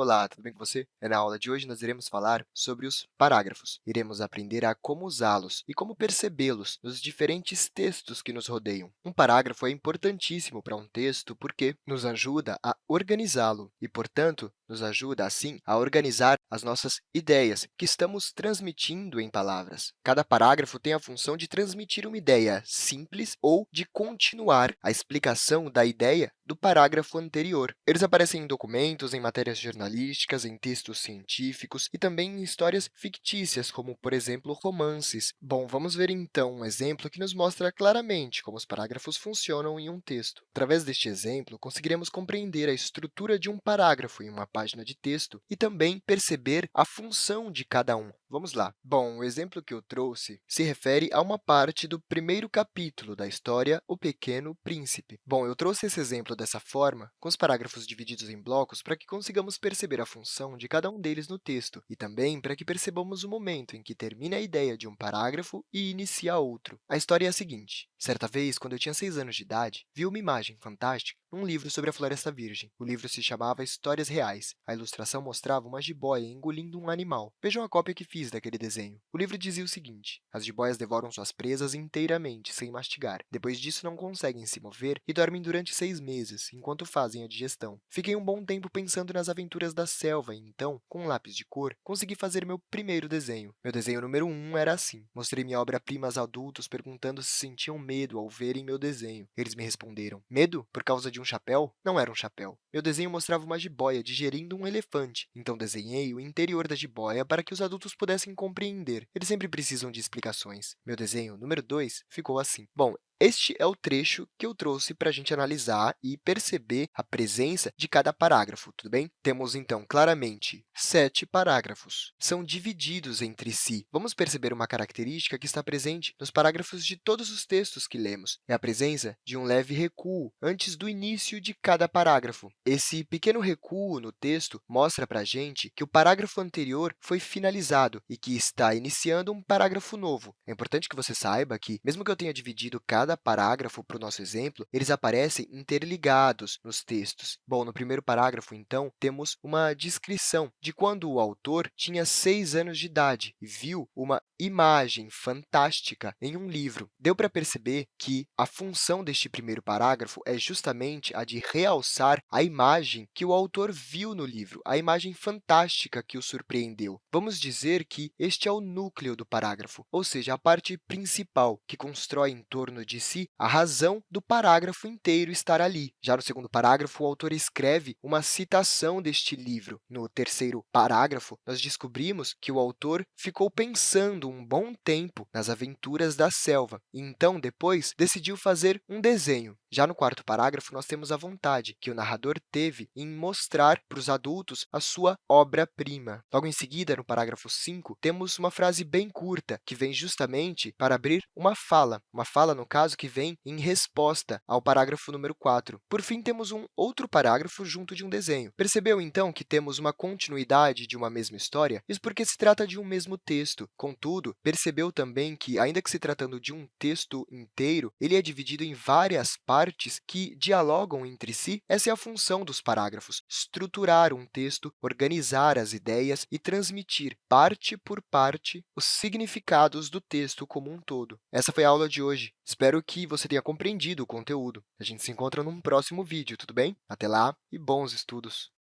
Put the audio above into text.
Olá, tudo bem com você? É, na aula de hoje, nós iremos falar sobre os parágrafos. Iremos aprender a como usá-los e como percebê-los nos diferentes textos que nos rodeiam. Um parágrafo é importantíssimo para um texto porque nos ajuda a organizá-lo e, portanto, nos ajuda, assim, a organizar as nossas ideias que estamos transmitindo em palavras. Cada parágrafo tem a função de transmitir uma ideia simples ou de continuar a explicação da ideia do parágrafo anterior. Eles aparecem em documentos, em matérias jornalísticas, em textos científicos e também em histórias fictícias, como, por exemplo, romances. Bom, vamos ver, então, um exemplo que nos mostra claramente como os parágrafos funcionam em um texto. Através deste exemplo, conseguiremos compreender a estrutura de um parágrafo em uma página de texto e também perceber a função de cada um. Vamos lá. Bom, o exemplo que eu trouxe se refere a uma parte do primeiro capítulo da história O Pequeno Príncipe. Bom, eu trouxe esse exemplo dessa forma, com os parágrafos divididos em blocos, para que consigamos perceber a função de cada um deles no texto e também para que percebamos o momento em que termina a ideia de um parágrafo e inicia outro. A história é a seguinte. Certa vez, quando eu tinha seis anos de idade, vi uma imagem fantástica num livro sobre a Floresta Virgem. O livro se chamava Histórias Reais. A ilustração mostrava uma jiboia engolindo um animal. Vejam a cópia que fiz daquele desenho. O livro dizia o seguinte, as jiboias devoram suas presas inteiramente, sem mastigar. Depois disso, não conseguem se mover e dormem durante seis meses, enquanto fazem a digestão. Fiquei um bom tempo pensando nas aventuras da selva e, então, com um lápis de cor, consegui fazer meu primeiro desenho. Meu desenho número um era assim. Mostrei minha obra-prima aos adultos, perguntando se sentiam medo ao verem meu desenho. Eles me responderam, medo? Por causa de um chapéu não era um chapéu. Meu desenho mostrava uma jiboia digerindo um elefante, então desenhei o interior da jiboia para que os adultos pudessem compreender. Eles sempre precisam de explicações. Meu desenho número 2 ficou assim. Bom, este é o trecho que eu trouxe para a gente analisar e perceber a presença de cada parágrafo, tudo bem? Temos, então, claramente sete parágrafos. São divididos entre si. Vamos perceber uma característica que está presente nos parágrafos de todos os textos que lemos. É a presença de um leve recuo antes do início de cada parágrafo. Esse pequeno recuo no texto mostra para a gente que o parágrafo anterior foi finalizado e que está iniciando um parágrafo novo. É importante que você saiba que, mesmo que eu tenha dividido cada cada parágrafo para o nosso exemplo, eles aparecem interligados nos textos. Bom, no primeiro parágrafo, então, temos uma descrição de quando o autor tinha seis anos de idade e viu uma imagem fantástica em um livro. Deu para perceber que a função deste primeiro parágrafo é justamente a de realçar a imagem que o autor viu no livro, a imagem fantástica que o surpreendeu. Vamos dizer que este é o núcleo do parágrafo, ou seja, a parte principal que constrói em torno de si a razão do parágrafo inteiro estar ali. Já no segundo parágrafo, o autor escreve uma citação deste livro. No terceiro parágrafo, nós descobrimos que o autor ficou pensando um bom tempo nas aventuras da selva e, então, depois, decidiu fazer um desenho. Já no quarto parágrafo, nós temos a vontade que o narrador teve em mostrar para os adultos a sua obra-prima. Logo em seguida, no parágrafo 5, temos uma frase bem curta, que vem justamente para abrir uma fala, uma fala, no caso, que vem em resposta ao parágrafo número 4. Por fim, temos um outro parágrafo junto de um desenho. Percebeu, então, que temos uma continuidade de uma mesma história? Isso porque se trata de um mesmo texto. Contudo, percebeu também que, ainda que se tratando de um texto inteiro, ele é dividido em várias partes partes que dialogam entre si, essa é a função dos parágrafos, estruturar um texto, organizar as ideias e transmitir, parte por parte, os significados do texto como um todo. Essa foi a aula de hoje. Espero que você tenha compreendido o conteúdo. A gente se encontra num próximo vídeo, tudo bem? Até lá e bons estudos!